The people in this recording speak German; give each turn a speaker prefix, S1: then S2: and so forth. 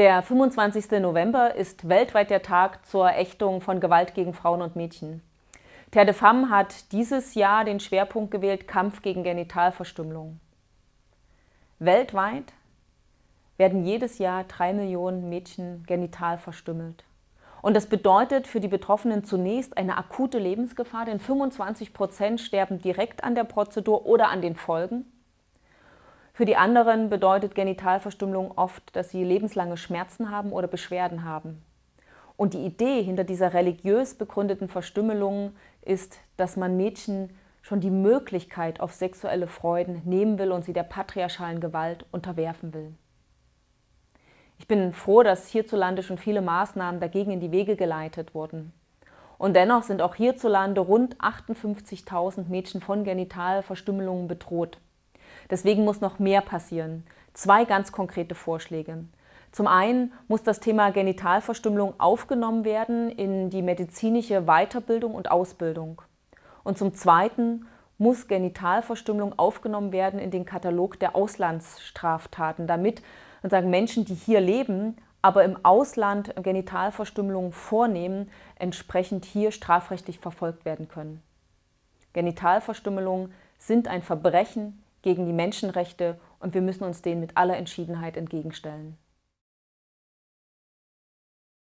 S1: Der 25. November ist weltweit der Tag zur Ächtung von Gewalt gegen Frauen und Mädchen. Terre de Femme hat dieses Jahr den Schwerpunkt gewählt Kampf gegen Genitalverstümmelung. Weltweit werden jedes Jahr drei Millionen Mädchen genital verstümmelt. Und das bedeutet für die Betroffenen zunächst eine akute Lebensgefahr, denn 25 Prozent sterben direkt an der Prozedur oder an den Folgen. Für die anderen bedeutet Genitalverstümmelung oft, dass sie lebenslange Schmerzen haben oder Beschwerden haben. Und die Idee hinter dieser religiös begründeten Verstümmelung ist, dass man Mädchen schon die Möglichkeit auf sexuelle Freuden nehmen will und sie der patriarchalen Gewalt unterwerfen will. Ich bin froh, dass hierzulande schon viele Maßnahmen dagegen in die Wege geleitet wurden. Und dennoch sind auch hierzulande rund 58.000 Mädchen von Genitalverstümmelungen bedroht. Deswegen muss noch mehr passieren. Zwei ganz konkrete Vorschläge. Zum einen muss das Thema Genitalverstümmelung aufgenommen werden in die medizinische Weiterbildung und Ausbildung. Und zum zweiten muss Genitalverstümmelung aufgenommen werden in den Katalog der Auslandsstraftaten, damit sozusagen Menschen, die hier leben, aber im Ausland Genitalverstümmelung vornehmen, entsprechend hier strafrechtlich verfolgt werden können. Genitalverstümmelungen sind ein Verbrechen gegen die Menschenrechte und wir müssen uns denen mit aller Entschiedenheit entgegenstellen.